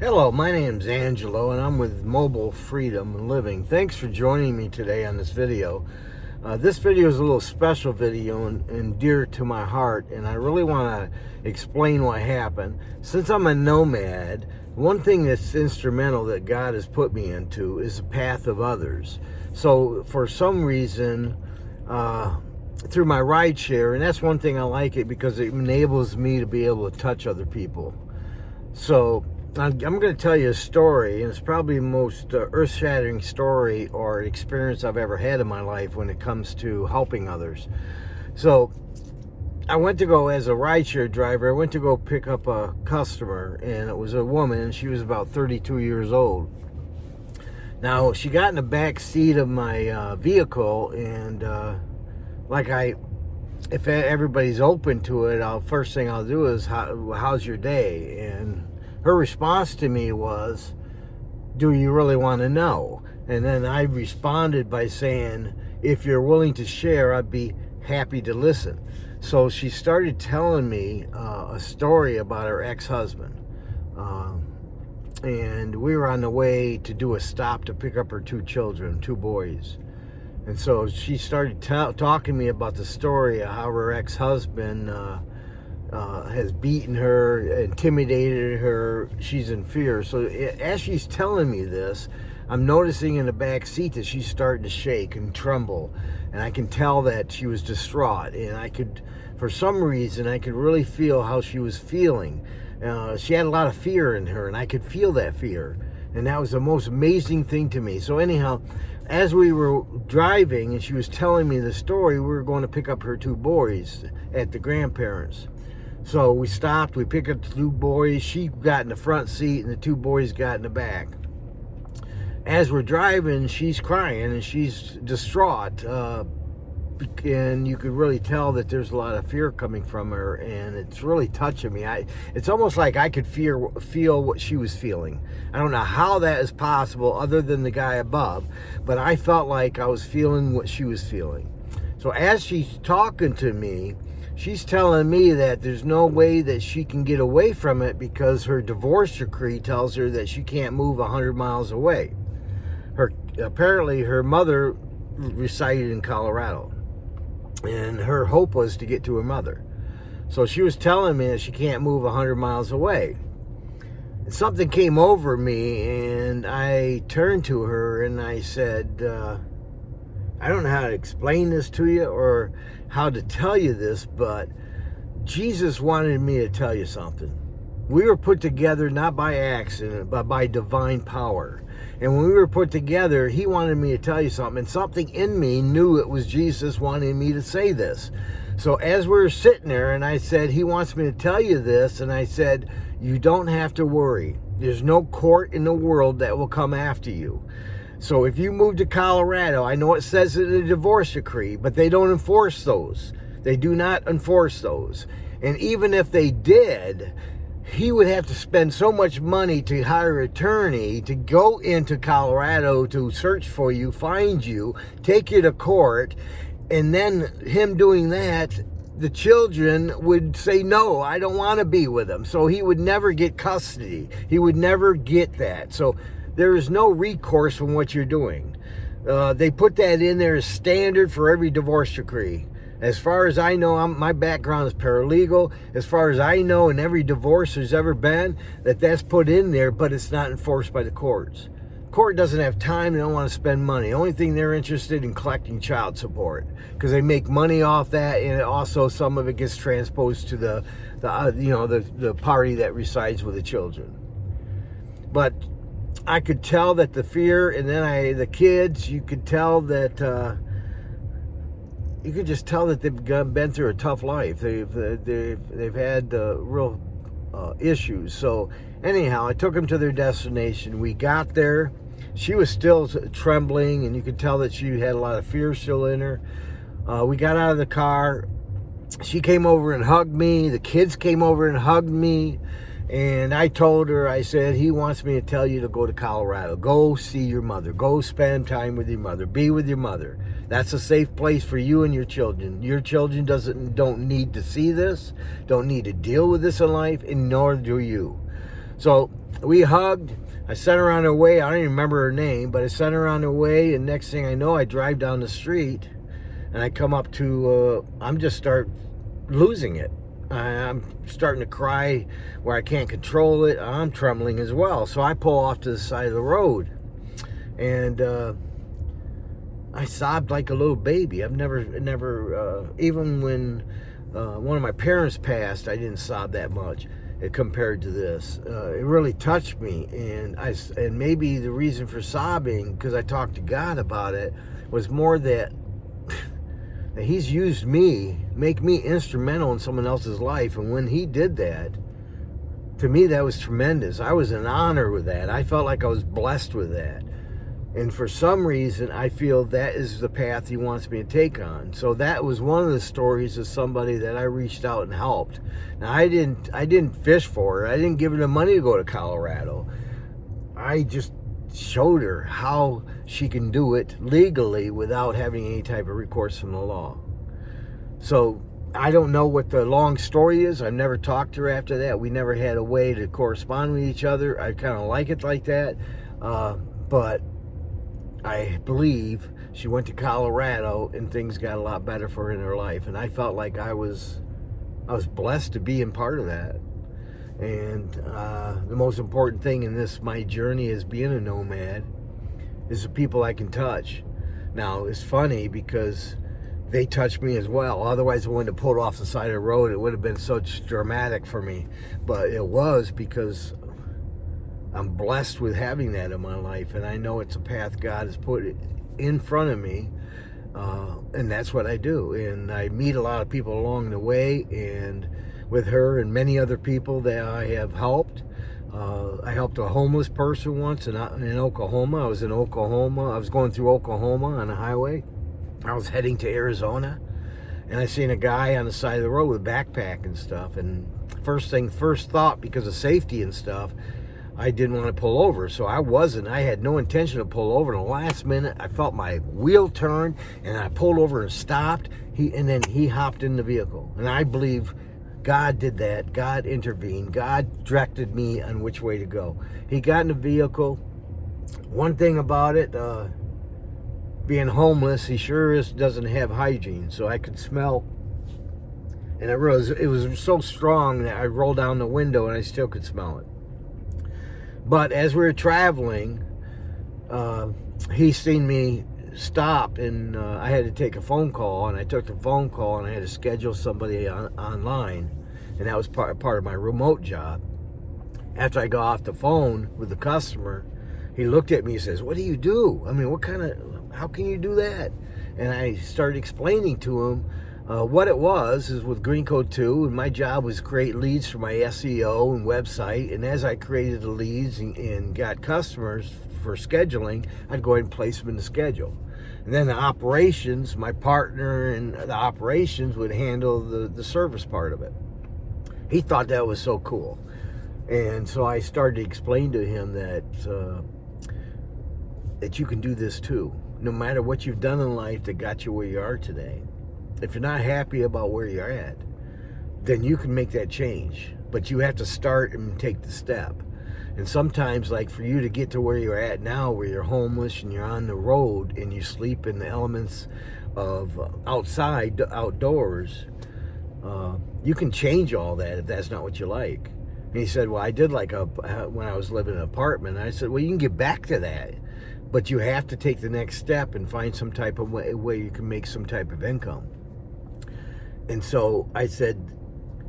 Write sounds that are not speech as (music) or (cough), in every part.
Hello, my name's Angelo and I'm with Mobile Freedom Living. Thanks for joining me today on this video. Uh, this video is a little special video and, and dear to my heart and I really want to explain what happened. Since I'm a nomad, one thing that's instrumental that God has put me into is the path of others. So for some reason, uh, through my ride share, and that's one thing I like it because it enables me to be able to touch other people. So I'm going to tell you a story, and it's probably the most uh, earth-shattering story or experience I've ever had in my life when it comes to helping others. So I went to go, as a rideshare driver, I went to go pick up a customer, and it was a woman, and she was about 32 years old. Now, she got in the back seat of my uh, vehicle, and uh, like I, if everybody's open to it, I'll first thing I'll do is, How, how's your day? And her response to me was, do you really want to know? And then I responded by saying, if you're willing to share, I'd be happy to listen. So she started telling me uh, a story about her ex-husband. Um, and we were on the way to do a stop to pick up her two children, two boys. And so she started talking to me about the story of how her ex-husband uh, uh, has beaten her, intimidated her. She's in fear. So as she's telling me this, I'm noticing in the back seat that she's starting to shake and tremble. And I can tell that she was distraught. And I could, for some reason, I could really feel how she was feeling. Uh, she had a lot of fear in her, and I could feel that fear. And that was the most amazing thing to me. So anyhow, as we were driving and she was telling me the story, we were going to pick up her two boys at the grandparents. So we stopped, we picked up the two boys. She got in the front seat and the two boys got in the back. As we're driving, she's crying and she's distraught. Uh, and you could really tell that there's a lot of fear coming from her and it's really touching me. I, it's almost like I could fear, feel what she was feeling. I don't know how that is possible other than the guy above, but I felt like I was feeling what she was feeling. So as she's talking to me, she's telling me that there's no way that she can get away from it because her divorce decree tells her that she can't move 100 miles away. Her Apparently, her mother resided in Colorado, and her hope was to get to her mother. So she was telling me that she can't move 100 miles away. Something came over me, and I turned to her and I said, uh, I don't know how to explain this to you or how to tell you this, but Jesus wanted me to tell you something. We were put together not by accident, but by divine power. And when we were put together, he wanted me to tell you something. And something in me knew it was Jesus wanting me to say this. So as we were sitting there, and I said, he wants me to tell you this. And I said, you don't have to worry. There's no court in the world that will come after you. So if you move to Colorado, I know it says in the divorce decree, but they don't enforce those. They do not enforce those. And even if they did, he would have to spend so much money to hire an attorney to go into Colorado to search for you, find you, take you to court, and then him doing that, the children would say, no, I don't want to be with him. So he would never get custody. He would never get that. So there is no recourse from what you're doing. Uh, they put that in there as standard for every divorce decree. As far as I know, I'm, my background is paralegal. As far as I know, in every divorce there's ever been, that that's put in there, but it's not enforced by the courts. Court doesn't have time. They don't want to spend money. The only thing they're interested in collecting child support because they make money off that, and also some of it gets transposed to the, the uh, you know, the the party that resides with the children. But I could tell that the fear, and then I, the kids, you could tell that, uh, you could just tell that they've been through a tough life. They've, they've, they've had uh, real uh, issues. So anyhow, I took them to their destination. We got there. She was still trembling, and you could tell that she had a lot of fear still in her. Uh, we got out of the car. She came over and hugged me. The kids came over and hugged me. And I told her, I said, he wants me to tell you to go to Colorado. Go see your mother. Go spend time with your mother. Be with your mother. That's a safe place for you and your children. Your children doesn't don't need to see this, don't need to deal with this in life, and nor do you. So we hugged. I sent her on her way. I don't even remember her name, but I sent her on her way. And next thing I know, I drive down the street and I come up to, uh, I'm just start losing it. I'm starting to cry where I can't control it. I'm trembling as well. So I pull off to the side of the road. And uh, I sobbed like a little baby. I've never, never, uh, even when uh, one of my parents passed, I didn't sob that much compared to this. Uh, it really touched me, and I and maybe the reason for sobbing because I talked to God about it was more that, that He's used me, make me instrumental in someone else's life, and when He did that, to me that was tremendous. I was in honor with that. I felt like I was blessed with that. And for some reason, I feel that is the path he wants me to take on. So that was one of the stories of somebody that I reached out and helped. Now I didn't, I didn't fish for her. I didn't give her the money to go to Colorado. I just showed her how she can do it legally without having any type of recourse from the law. So I don't know what the long story is. I've never talked to her after that. We never had a way to correspond with each other. I kind of like it like that. Uh, but I believe she went to Colorado and things got a lot better for her in her life. And I felt like I was, I was blessed to be in part of that. And uh, the most important thing in this, my journey as being a nomad, is the people I can touch. Now, it's funny because they touched me as well. Otherwise, I wouldn't have pulled off the side of the road. It would have been such dramatic for me. But it was because I'm blessed with having that in my life, and I know it's a path God has put in front of me, uh, and that's what I do. And I meet a lot of people along the way, and with her and many other people that I have helped. Uh, I helped a homeless person once in, in Oklahoma. I was in Oklahoma. I was going through Oklahoma on a highway. I was heading to Arizona, and I seen a guy on the side of the road with a backpack and stuff. And first thing, first thought, because of safety and stuff, I didn't want to pull over. So I wasn't. I had no intention to pull over. In the last minute, I felt my wheel turn and I pulled over and stopped. He And then he hopped in the vehicle. And I believe God did that. God intervened. God directed me on which way to go. He got in the vehicle. One thing about it, uh, being homeless, he sure is, doesn't have hygiene. So I could smell and it was it was so strong that I rolled down the window and I still could smell it. But as we were traveling, uh, he seen me stop and uh, I had to take a phone call and I took the phone call and I had to schedule somebody on, online and that was part, part of my remote job. After I got off the phone with the customer, he looked at me and says, what do you do? I mean, what kind of, how can you do that? And I started explaining to him uh, what it was is with Green Code 2, and my job was create leads for my SEO and website. And as I created the leads and, and got customers for scheduling, I'd go ahead and place them in the schedule. And then the operations, my partner and the operations would handle the, the service part of it. He thought that was so cool. And so I started to explain to him that, uh, that you can do this too. No matter what you've done in life that got you where you are today if you're not happy about where you're at, then you can make that change. But you have to start and take the step. And sometimes, like for you to get to where you're at now, where you're homeless and you're on the road and you sleep in the elements of outside, outdoors, uh, you can change all that if that's not what you like. And he said, well, I did like a, when I was living in an apartment. I said, well, you can get back to that. But you have to take the next step and find some type of way, way you can make some type of income. And so I said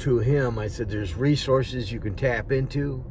to him, I said, there's resources you can tap into.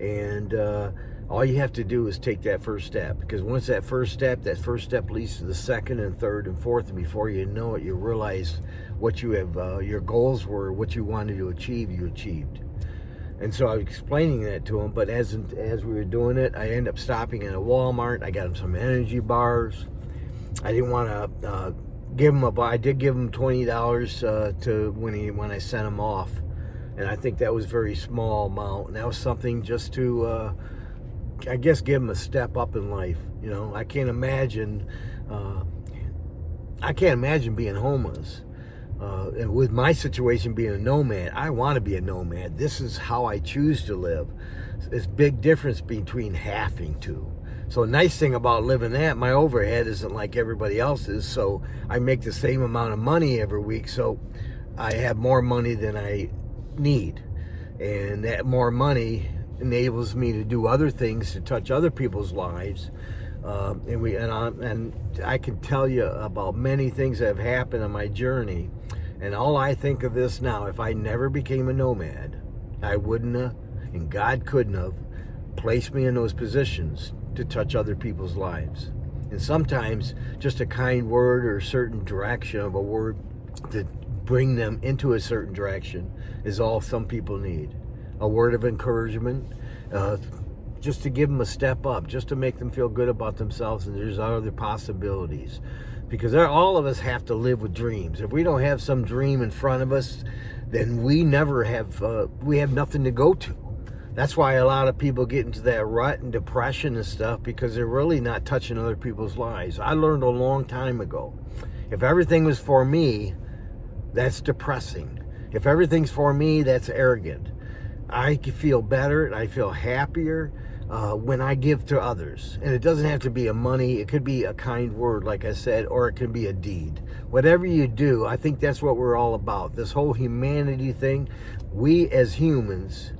And uh, all you have to do is take that first step. Because once that first step, that first step leads to the second and third and fourth. And before you know it, you realize what you have, uh, your goals were, what you wanted to achieve, you achieved. And so I was explaining that to him, but as as we were doing it, I ended up stopping at a Walmart. I got him some energy bars. I didn't want to uh, give him a I did give him twenty dollars uh, to when he when I sent him off, and I think that was very small amount. And that was something just to uh, I guess give him a step up in life. You know, I can't imagine uh, I can't imagine being homeless. uh, and with my situation being a nomad, I want to be a nomad. This is how I choose to live. It's big difference between having to. So nice thing about living that, my overhead isn't like everybody else's. So I make the same amount of money every week. So I have more money than I need. And that more money enables me to do other things to touch other people's lives. Um, and we and I, and I can tell you about many things that have happened on my journey. And all I think of this now, if I never became a nomad, I wouldn't have, and God couldn't have, placed me in those positions to touch other people's lives. And sometimes just a kind word or a certain direction of a word to bring them into a certain direction is all some people need. A word of encouragement, uh, just to give them a step up, just to make them feel good about themselves and there's other possibilities. Because all of us have to live with dreams. If we don't have some dream in front of us, then we never have, uh, we have nothing to go to. That's why a lot of people get into that rut and depression and stuff because they're really not touching other people's lives. I learned a long time ago, if everything was for me, that's depressing. If everything's for me, that's arrogant. I feel better and I feel happier uh, when I give to others. And it doesn't have to be a money. It could be a kind word, like I said, or it can be a deed. Whatever you do, I think that's what we're all about. This whole humanity thing, we as humans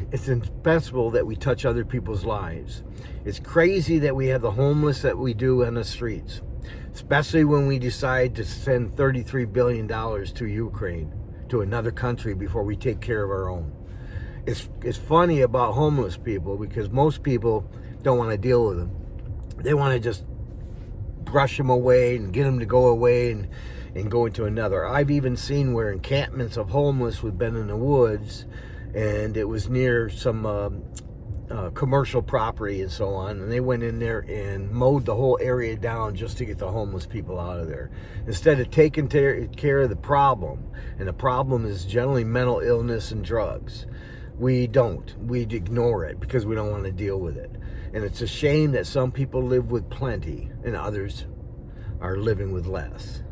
(laughs) it's indispensable that we touch other people's lives. It's crazy that we have the homeless that we do on the streets, especially when we decide to send $33 billion to Ukraine, to another country before we take care of our own. It's, it's funny about homeless people because most people don't want to deal with them. They want to just brush them away and get them to go away and, and go into another. I've even seen where encampments of homeless have been in the woods and it was near some um, uh, commercial property and so on and they went in there and mowed the whole area down just to get the homeless people out of there. Instead of taking care of the problem and the problem is generally mental illness and drugs we don't. We ignore it because we don't want to deal with it. And it's a shame that some people live with plenty and others are living with less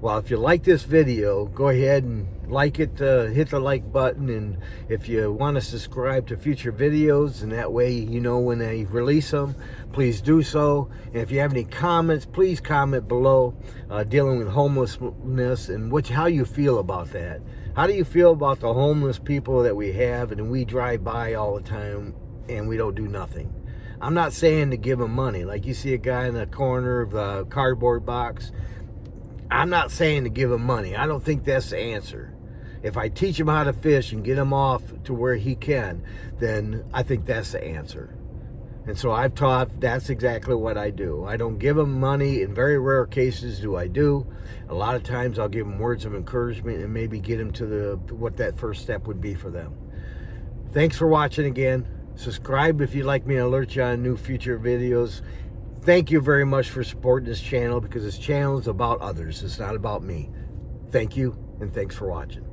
well, if you like this video, go ahead and like it, uh, hit the like button, and if you want to subscribe to future videos, and that way you know when I release them, please do so. And if you have any comments, please comment below uh, dealing with homelessness and what, how you feel about that. How do you feel about the homeless people that we have and we drive by all the time and we don't do nothing? I'm not saying to give them money. Like you see a guy in the corner of a cardboard box, I'm not saying to give him money. I don't think that's the answer. If I teach him how to fish and get him off to where he can, then I think that's the answer. And so I've taught that's exactly what I do. I don't give them money. In very rare cases do I do. A lot of times I'll give them words of encouragement and maybe get them to the what that first step would be for them. Thanks for watching again. Subscribe if you'd like me to alert you on new future videos thank you very much for supporting this channel because this channel is about others. It's not about me. Thank you, and thanks for watching.